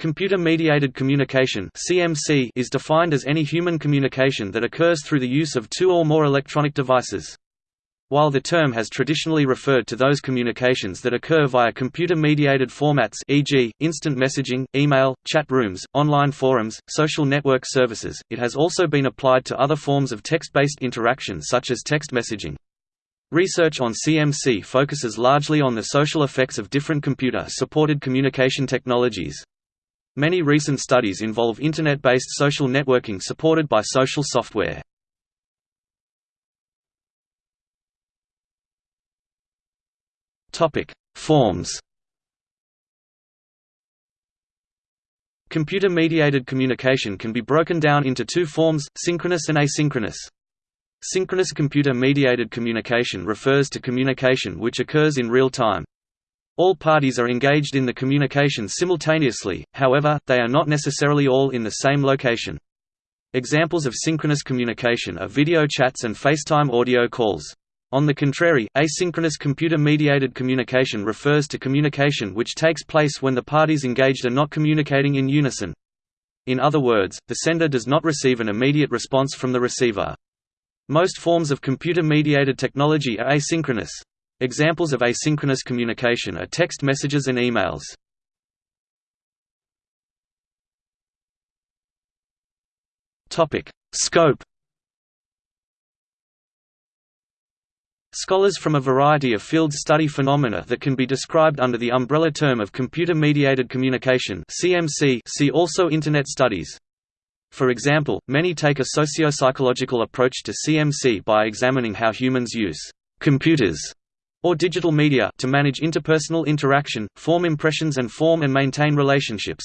Computer-mediated communication (CMC) is defined as any human communication that occurs through the use of two or more electronic devices. While the term has traditionally referred to those communications that occur via computer-mediated formats e.g., instant messaging, email, chat rooms, online forums, social network services, it has also been applied to other forms of text-based interaction such as text messaging. Research on CMC focuses largely on the social effects of different computer-supported communication technologies. Many recent studies involve Internet-based social networking supported by social software. Forms Computer-mediated communication can be broken down into two forms, synchronous and asynchronous. Synchronous computer-mediated communication refers to communication which occurs in real time. All parties are engaged in the communication simultaneously, however, they are not necessarily all in the same location. Examples of synchronous communication are video chats and FaceTime audio calls. On the contrary, asynchronous computer-mediated communication refers to communication which takes place when the parties engaged are not communicating in unison. In other words, the sender does not receive an immediate response from the receiver. Most forms of computer-mediated technology are asynchronous. Examples of asynchronous communication are text messages and emails. Topic: Scope. Scholars from a variety of fields study phenomena that can be described under the umbrella term of computer-mediated communication (CMC). See also Internet studies. For example, many take a socio-psychological approach to CMC by examining how humans use computers or digital media to manage interpersonal interaction, form impressions and form and maintain relationships.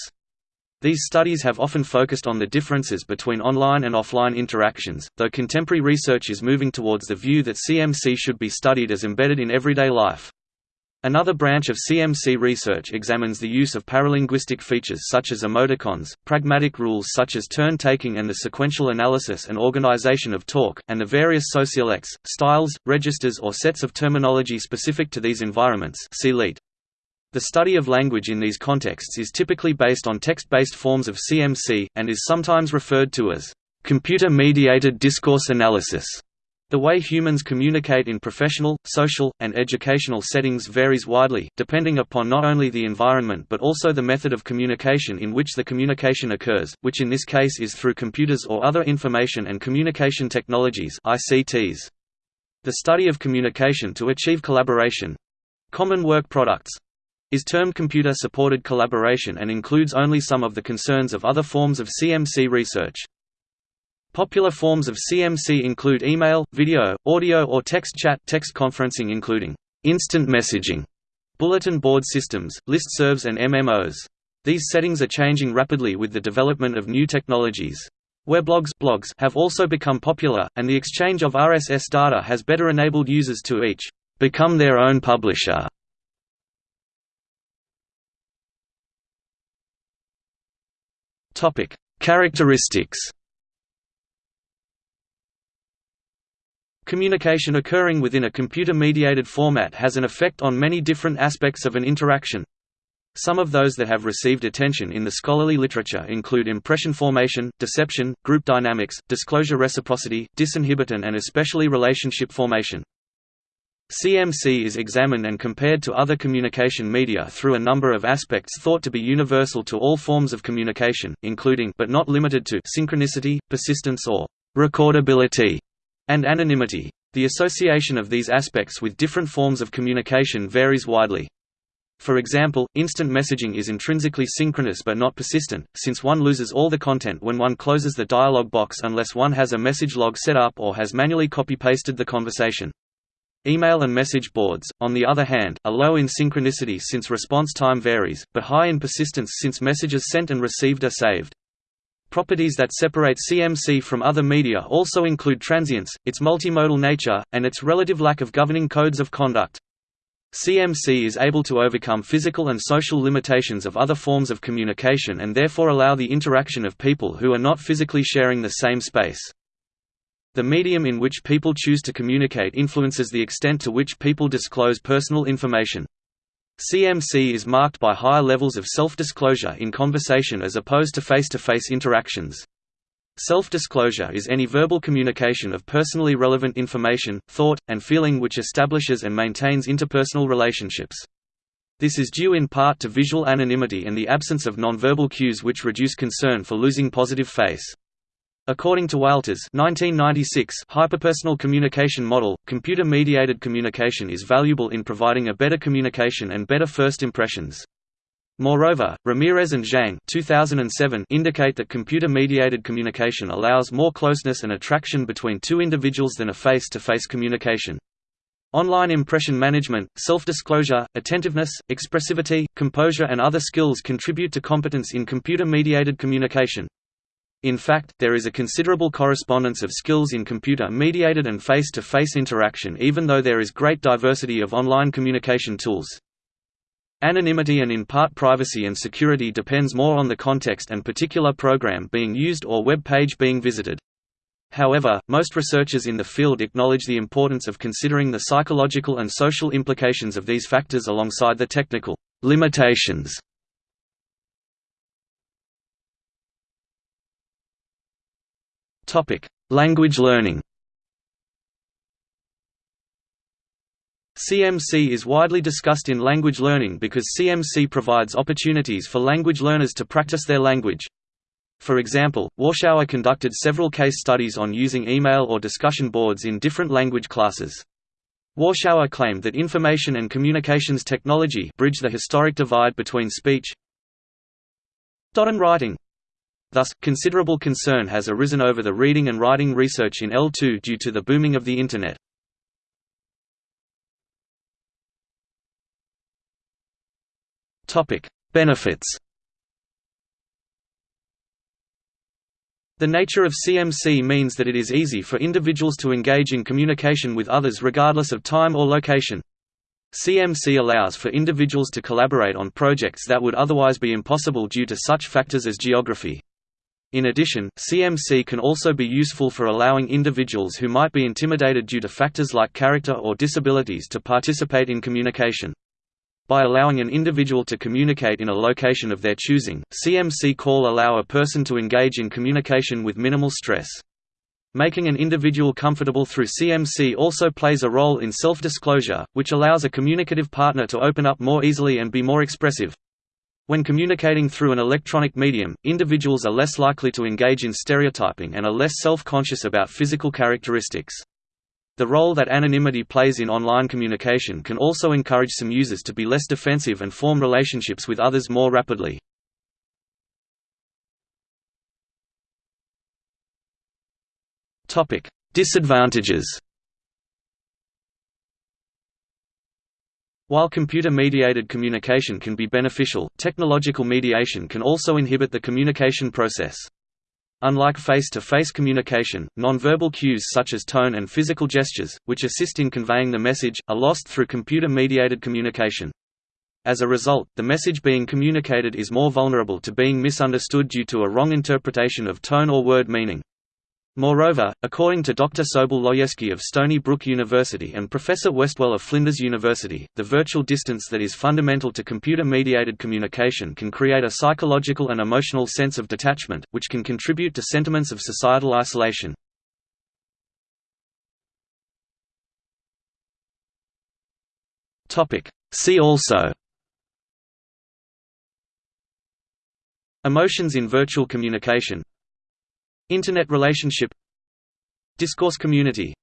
These studies have often focused on the differences between online and offline interactions, though contemporary research is moving towards the view that CMC should be studied as embedded in everyday life. Another branch of CMC research examines the use of paralinguistic features such as emoticons, pragmatic rules such as turn-taking and the sequential analysis and organization of talk, and the various sociolects, styles, registers or sets of terminology specific to these environments see Leet. The study of language in these contexts is typically based on text-based forms of CMC, and is sometimes referred to as computer-mediated discourse analysis. The way humans communicate in professional, social, and educational settings varies widely, depending upon not only the environment but also the method of communication in which the communication occurs, which in this case is through computers or other information and communication technologies ICTs. The study of communication to achieve collaboration—common work products, is termed computer-supported collaboration and includes only some of the concerns of other forms of CMC research. Popular forms of CMC include email, video, audio or text chat text conferencing including instant messaging, bulletin board systems, listservs and MMOs. These settings are changing rapidly with the development of new technologies. Weblogs blogs have also become popular, and the exchange of RSS data has better enabled users to each become their own publisher. Characteristics Communication occurring within a computer-mediated format has an effect on many different aspects of an interaction. Some of those that have received attention in the scholarly literature include impression formation, deception, group dynamics, disclosure reciprocity, disinhibition and especially relationship formation. CMC is examined and compared to other communication media through a number of aspects thought to be universal to all forms of communication, including but not limited to synchronicity, persistence or recordability and anonymity. The association of these aspects with different forms of communication varies widely. For example, instant messaging is intrinsically synchronous but not persistent, since one loses all the content when one closes the dialog box unless one has a message log set up or has manually copy-pasted the conversation. Email and message boards, on the other hand, are low in synchronicity since response time varies, but high in persistence since messages sent and received are saved. Properties that separate CMC from other media also include transience, its multimodal nature, and its relative lack of governing codes of conduct. CMC is able to overcome physical and social limitations of other forms of communication and therefore allow the interaction of people who are not physically sharing the same space. The medium in which people choose to communicate influences the extent to which people disclose personal information. CMC is marked by higher levels of self-disclosure in conversation as opposed to face-to-face -face interactions. Self-disclosure is any verbal communication of personally relevant information, thought, and feeling which establishes and maintains interpersonal relationships. This is due in part to visual anonymity and the absence of nonverbal cues which reduce concern for losing positive face. According to Walther's 1996 hyperpersonal communication model, computer-mediated communication is valuable in providing a better communication and better first impressions. Moreover, Ramirez and Zhang 2007 indicate that computer-mediated communication allows more closeness and attraction between two individuals than a face-to-face -face communication. Online impression management, self-disclosure, attentiveness, expressivity, composure and other skills contribute to competence in computer-mediated communication. In fact, there is a considerable correspondence of skills in computer-mediated and face-to-face -face interaction even though there is great diversity of online communication tools. Anonymity and in part privacy and security depends more on the context and particular program being used or web page being visited. However, most researchers in the field acknowledge the importance of considering the psychological and social implications of these factors alongside the technical limitations Language learning. CMC is widely discussed in language learning because CMC provides opportunities for language learners to practice their language. For example, Warschauer conducted several case studies on using email or discussion boards in different language classes. Warschauer claimed that information and communications technology bridge the historic divide between speech and writing. Thus, considerable concern has arisen over the reading and writing research in L2 due to the booming of the Internet. Benefits The nature of CMC means that it is easy for individuals to engage in communication with others regardless of time or location. CMC allows for individuals to collaborate on projects that would otherwise be impossible due to such factors as geography. In addition, CMC can also be useful for allowing individuals who might be intimidated due to factors like character or disabilities to participate in communication. By allowing an individual to communicate in a location of their choosing, CMC call allow a person to engage in communication with minimal stress. Making an individual comfortable through CMC also plays a role in self-disclosure, which allows a communicative partner to open up more easily and be more expressive. When communicating through an electronic medium, individuals are less likely to engage in stereotyping and are less self-conscious about physical characteristics. The role that anonymity plays in online communication can also encourage some users to be less defensive and form relationships with others more rapidly. Disadvantages While computer-mediated communication can be beneficial, technological mediation can also inhibit the communication process. Unlike face-to-face -face communication, nonverbal cues such as tone and physical gestures, which assist in conveying the message, are lost through computer-mediated communication. As a result, the message being communicated is more vulnerable to being misunderstood due to a wrong interpretation of tone or word meaning. Moreover, according to Dr. Sobel Lojeski of Stony Brook University and Professor Westwell of Flinders University, the virtual distance that is fundamental to computer-mediated communication can create a psychological and emotional sense of detachment, which can contribute to sentiments of societal isolation. See also Emotions in virtual communication Internet relationship. Discourse community